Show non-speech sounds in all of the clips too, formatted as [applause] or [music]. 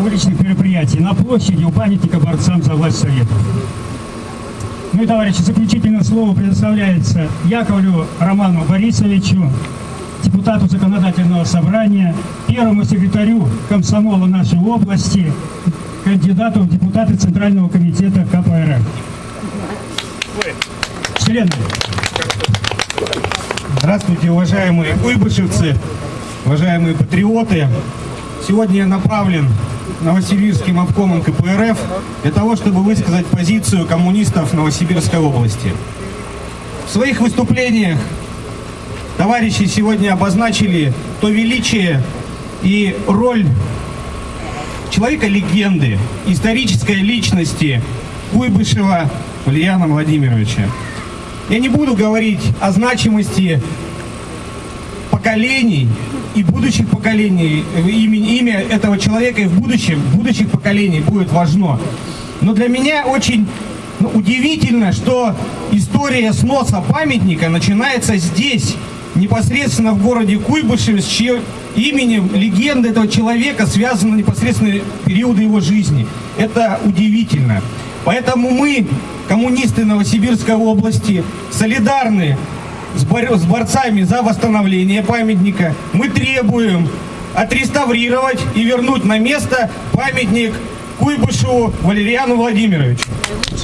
уличных мероприятий на площади у памятника борцам за власть Советов. Ну и, товарищи, заключительное слово предоставляется Яковлю Роману Борисовичу, депутату законодательного собрания, первому секретарю комсомола нашей области, кандидату в депутаты Центрального комитета КПРФ. Члены. Здравствуйте, уважаемые уйбышевцы, уважаемые патриоты. Сегодня я направлен Новосибирским обкомом КПРФ для того, чтобы высказать позицию коммунистов Новосибирской области. В своих выступлениях товарищи сегодня обозначили то величие и роль человека-легенды, исторической личности Куйбышева Ульяна Владимировича. Я не буду говорить о значимости поколений и будущих поколений, имя, имя этого человека и в будущем, будущих поколений будет важно. Но для меня очень ну, удивительно, что история сноса памятника начинается здесь, непосредственно в городе Куйбышеве, с чьим именем легенда этого человека связана непосредственно периоды его жизни. Это удивительно. Поэтому мы, коммунисты Новосибирской области, солидарны с, бор с борцами за восстановление памятника. Мы требуем отреставрировать и вернуть на место памятник Куйбышеву Валериану Владимировичу.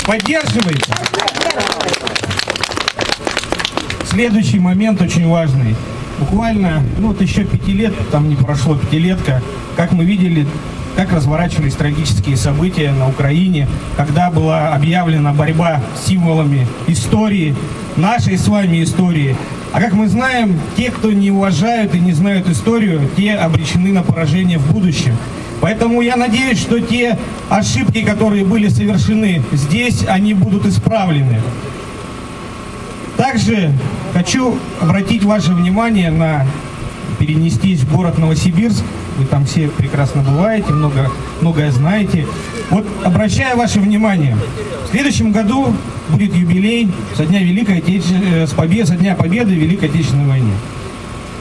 Поддерживайте. Следующий момент очень важный. Буквально, ну вот еще пяти лет, там не прошло пятилетка, как мы видели, как разворачивались трагические события на Украине, когда была объявлена борьба с символами истории, нашей с вами истории. А как мы знаем, те, кто не уважают и не знают историю, те обречены на поражение в будущем. Поэтому я надеюсь, что те ошибки, которые были совершены здесь, они будут исправлены. Также хочу обратить ваше внимание на перенестись в город Новосибирск. Вы там все прекрасно бываете, много, многое знаете. Вот обращаю ваше внимание, в следующем году будет юбилей со дня Великой Отечественной, с побед, со дня Победы в Великой Отечественной войне.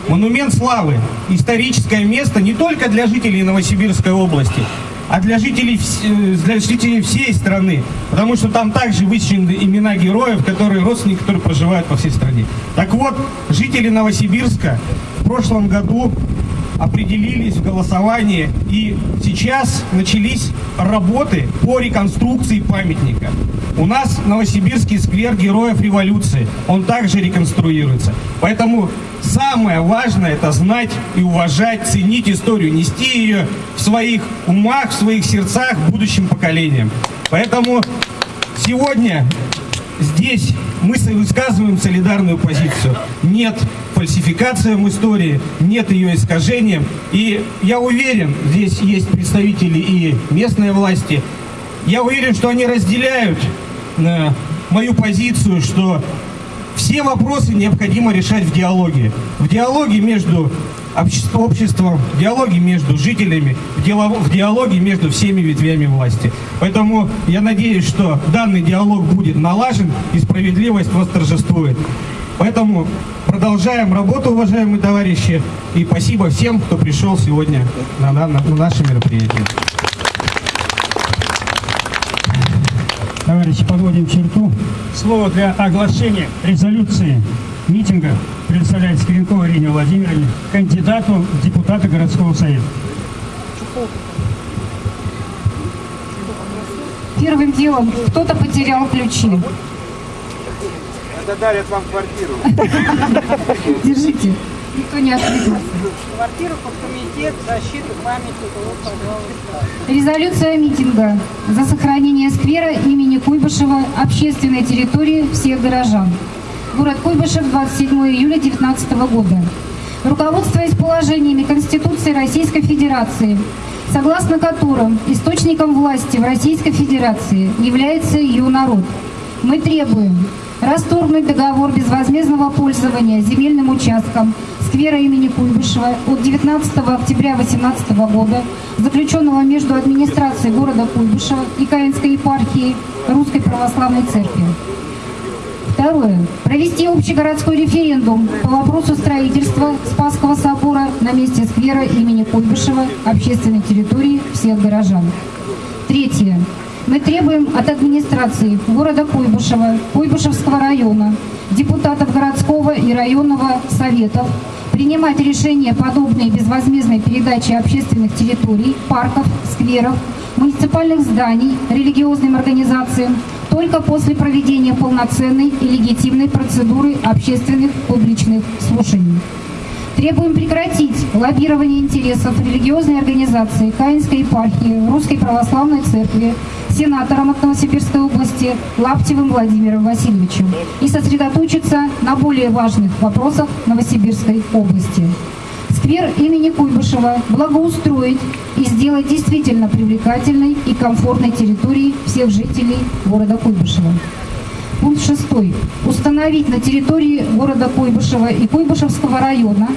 Монумент славы, историческое место не только для жителей Новосибирской области, а для жителей, для жителей всей страны. Потому что там также высечены имена героев, которые родственники, которые проживают по всей стране. Так вот, жители Новосибирска в прошлом году определились в голосовании и сейчас начались работы по реконструкции памятника. У нас Новосибирский сквер героев революции, он также реконструируется. Поэтому самое важное это знать и уважать, ценить историю, нести ее в своих умах, в своих сердцах будущим поколениям. Поэтому сегодня здесь мы высказываем солидарную позицию. Нет фальсификациям истории, нет ее искажениям. И я уверен, здесь есть представители и местной власти, я уверен, что они разделяют э, мою позицию, что все вопросы необходимо решать в диалоге. В диалоге между обществом, в диалоге между жителями, в диалоге между всеми ветвями власти. Поэтому я надеюсь, что данный диалог будет налажен и справедливость восторжествует. Поэтому продолжаем работу, уважаемые товарищи, и спасибо всем, кто пришел сегодня на, на, на наше мероприятие. Товарищи, подводим черту. Слово для оглашения резолюции митинга предоставляет Скренкова Ирине Владимировне, кандидату в депутаты городского совета. Первым делом кто-то потерял ключи. Это дарят вам квартиру. [laughs] Держите. Никто не ответился. Квартиру под комитет защиты памятника. Вот, пожалуйста. Резолюция митинга за сохранение сквера имени Куйбышева общественной территории всех горожан. Город Куйбышев, 27 июля 2019 года. Руководствуясь положениями Конституции Российской Федерации, согласно которым источником власти в Российской Федерации является ее народ, мы требуем расторгнуть договор безвозмездного пользования земельным участком сквера имени Куйбышева от 19 октября 2018 года, заключенного между администрацией города Куйбышева и Каинской епархией Русской Православной Церкви. Второе. Провести общегородской референдум по вопросу строительства Спасского собора на месте сквера имени Куйбышева общественной территории всех горожан. Третье. Мы требуем от администрации города Куйбышева, Куйбышевского района, депутатов городского и районного советов принимать решения, подобные безвозмездной передаче общественных территорий, парков, скверов, муниципальных зданий религиозным организациям только после проведения полноценной и легитимной процедуры общественных публичных слушаний. Требуем прекратить лоббирование интересов религиозной организации Каинской епархии Русской Православной Церкви сенатором от Новосибирской области Лаптевым Владимиром Васильевичем и сосредоточиться на более важных вопросах Новосибирской области. Сквер имени Куйбышева благоустроить и сделать действительно привлекательной и комфортной территорией всех жителей города Куйбышева. Пункт 6. Установить на территории города Куйбышева и Куйбышевского района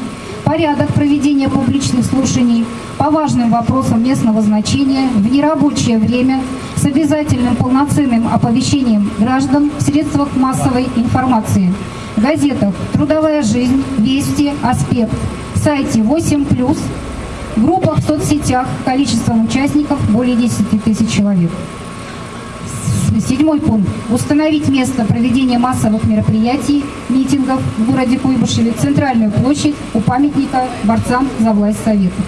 порядок проведения публичных слушаний по важным вопросам местного значения в нерабочее время с обязательным полноценным оповещением граждан в средствах массовой информации, газетах «Трудовая жизнь», «Вести», «Аспект», сайте 8+, группах в соцсетях количеством участников более 10 тысяч человек. Седьмой пункт. Установить место проведения массовых мероприятий, митингов в городе Куйбышеве, центральную площадь у памятника борцам за власть Советов.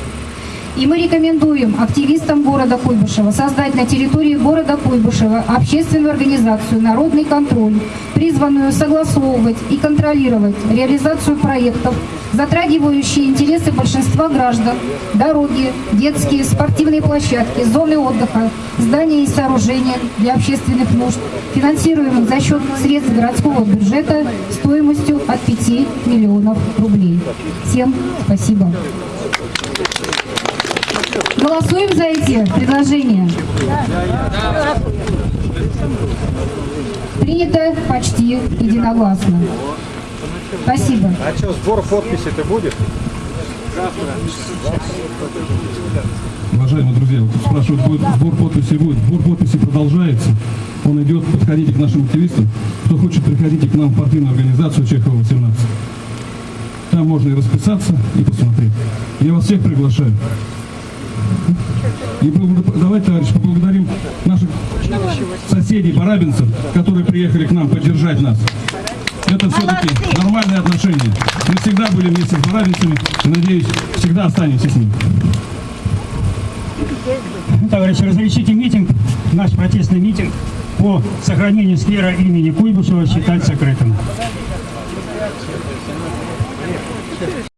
И мы рекомендуем активистам города Куйбышева создать на территории города Куйбышева общественную организацию «Народный контроль», призванную согласовывать и контролировать реализацию проектов, затрагивающие интересы большинства граждан, дороги, детские, спортивные площадки, зоны отдыха, здания и сооружения для общественных нужд, финансируемых за счет средств городского бюджета стоимостью от 5 миллионов рублей. Всем спасибо. Голосуем за эти предложения. Принято почти единогласно. Спасибо. А что, сбор подписи-то будет? Уважаемые друзья, вот спрашивают, будет сбор подписей будет. Сбор подписей продолжается. Он идет, подходите к нашим активистам. Кто хочет, приходите к нам в партийную организацию Чехова 18. Там можно и расписаться, и посмотреть. Я вас всех приглашаю. И давайте, товарищи, поблагодарим наших соседей, барабинцев, которые приехали к нам поддержать нас. Это все-таки нормальные отношения. Мы всегда были вместе с барабинцами и, надеюсь, всегда останемся с ними. Товарищи, разрешите митинг, наш протестный митинг по сохранению сквера имени Куйбышева считать закрытым.